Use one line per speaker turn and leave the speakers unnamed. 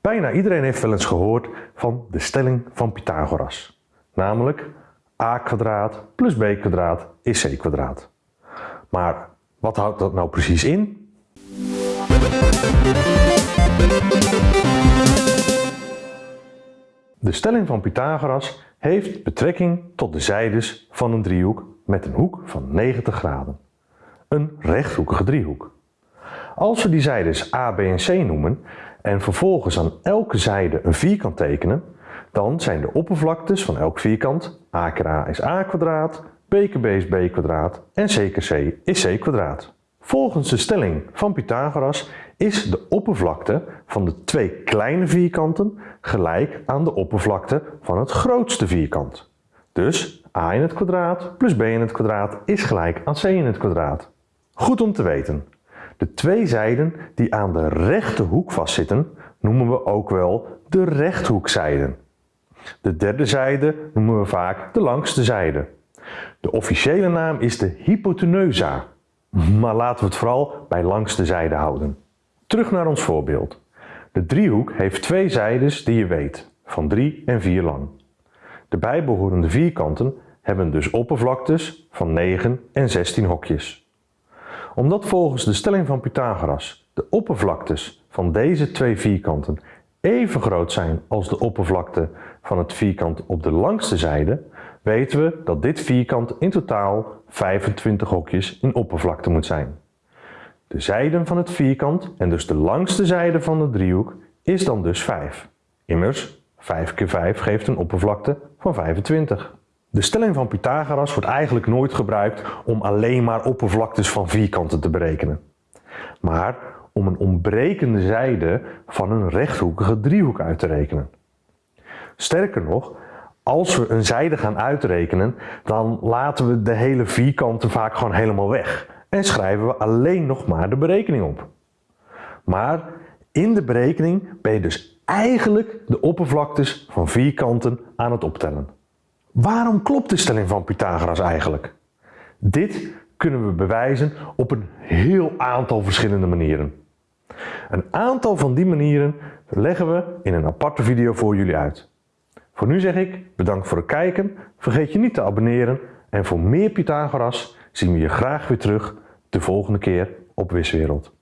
Bijna iedereen heeft wel eens gehoord van de stelling van Pythagoras. Namelijk a kwadraat plus b kwadraat is c kwadraat. Maar wat houdt dat nou precies in? De stelling van Pythagoras heeft betrekking tot de zijdes van een driehoek met een hoek van 90 graden. Een rechthoekige driehoek. Als we die zijdes A, B en C noemen en vervolgens aan elke zijde een vierkant tekenen, dan zijn de oppervlaktes van elk vierkant a keer a is a kwadraat, b keer b is b kwadraat en c keer c is c kwadraat. Volgens de stelling van Pythagoras is de oppervlakte van de twee kleine vierkanten gelijk aan de oppervlakte van het grootste vierkant. Dus a in het kwadraat plus b in het kwadraat is gelijk aan c in het kwadraat. Goed om te weten. De twee zijden die aan de rechte hoek vastzitten noemen we ook wel de rechthoekzijden. De derde zijde noemen we vaak de langste zijde. De officiële naam is de hypoteneusa, maar laten we het vooral bij langste zijde houden. Terug naar ons voorbeeld. De driehoek heeft twee zijdes die je weet, van 3 en 4 lang. De bijbehorende vierkanten hebben dus oppervlaktes van 9 en 16 hokjes. Omdat volgens de stelling van Pythagoras de oppervlaktes van deze twee vierkanten even groot zijn als de oppervlakte van het vierkant op de langste zijde, weten we dat dit vierkant in totaal 25 hokjes in oppervlakte moet zijn. De zijden van het vierkant en dus de langste zijde van de driehoek is dan dus 5. Immers, 5 keer 5 geeft een oppervlakte van 25. De stelling van Pythagoras wordt eigenlijk nooit gebruikt om alleen maar oppervlaktes van vierkanten te berekenen. Maar om een ontbrekende zijde van een rechthoekige driehoek uit te rekenen. Sterker nog, als we een zijde gaan uitrekenen, dan laten we de hele vierkanten vaak gewoon helemaal weg en schrijven we alleen nog maar de berekening op. Maar in de berekening ben je dus eigenlijk de oppervlaktes van vierkanten aan het optellen. Waarom klopt de stelling van Pythagoras eigenlijk? Dit kunnen we bewijzen op een heel aantal verschillende manieren. Een aantal van die manieren leggen we in een aparte video voor jullie uit. Voor nu zeg ik bedankt voor het kijken, vergeet je niet te abonneren en voor meer Pythagoras zien we je graag weer terug de volgende keer op Wiswereld.